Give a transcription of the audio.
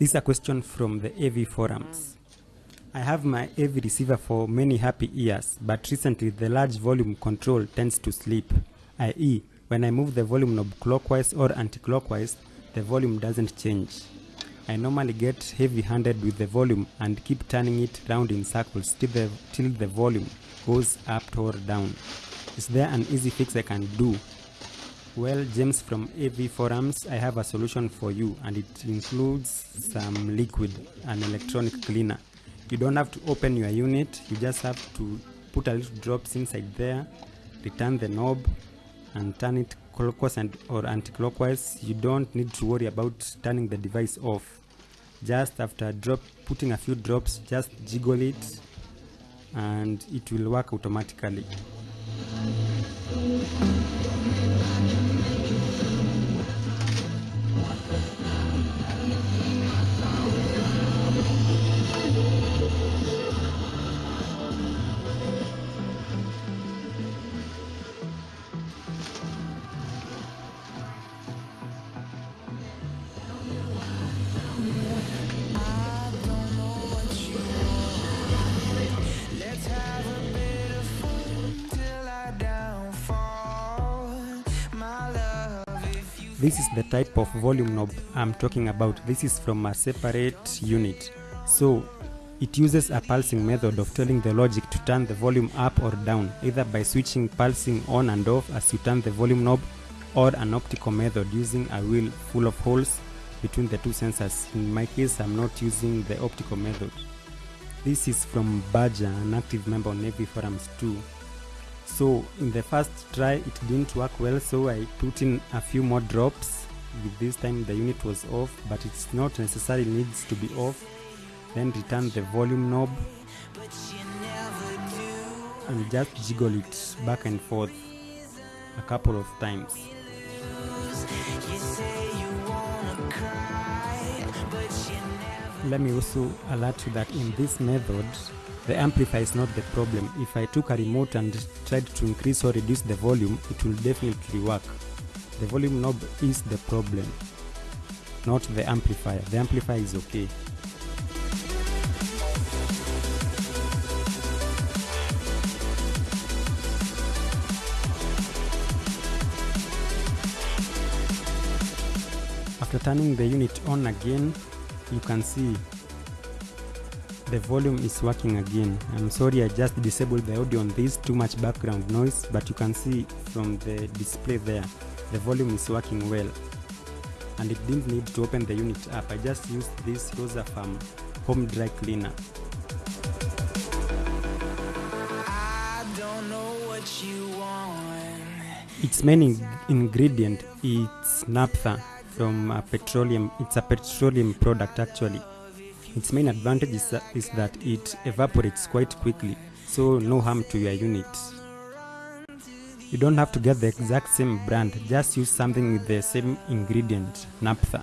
This is a question from the AV forums. I have my AV receiver for many happy years, but recently the large volume control tends to sleep, i.e., when I move the volume knob clockwise or anti-clockwise, the volume doesn't change. I normally get heavy-handed with the volume and keep turning it round in circles till the, till the volume goes up or down. Is there an easy fix I can do? Well, James from AV Forums, I have a solution for you, and it includes some liquid, an electronic cleaner. You don't have to open your unit, you just have to put a little drops inside there, return the knob, and turn it clockwise and or anti-clockwise. You don't need to worry about turning the device off. Just after drop, putting a few drops, just jiggle it, and it will work automatically. This is the type of volume knob I'm talking about. This is from a separate unit. So it uses a pulsing method of telling the logic to turn the volume up or down, either by switching pulsing on and off as you turn the volume knob, or an optical method using a wheel full of holes between the two sensors. In my case, I'm not using the optical method. This is from Badger, an active member on AV Forums too. So in the first try it didn't work well so I put in a few more drops. With this time the unit was off but it's not necessarily needs to be off. Then return the volume knob and just jiggle it back and forth a couple of times. Let me also alert you that in this method the amplifier is not the problem. If I took a remote and tried to increase or reduce the volume, it will definitely work. The volume knob is the problem, not the amplifier. The amplifier is okay. After turning the unit on again, you can see the volume is working again. I'm sorry I just disabled the audio on this, too much background noise, but you can see from the display there, the volume is working well. And it didn't need to open the unit up, I just used this Rosa Farm home dry cleaner. Its main in ingredient is naphtha from petroleum, it's a petroleum product actually. Its main advantage is, that- is that it evaporates quite quickly, so no harm to your unit. You don't have to get the exact same brand, just use something with the same ingredient, naphtha.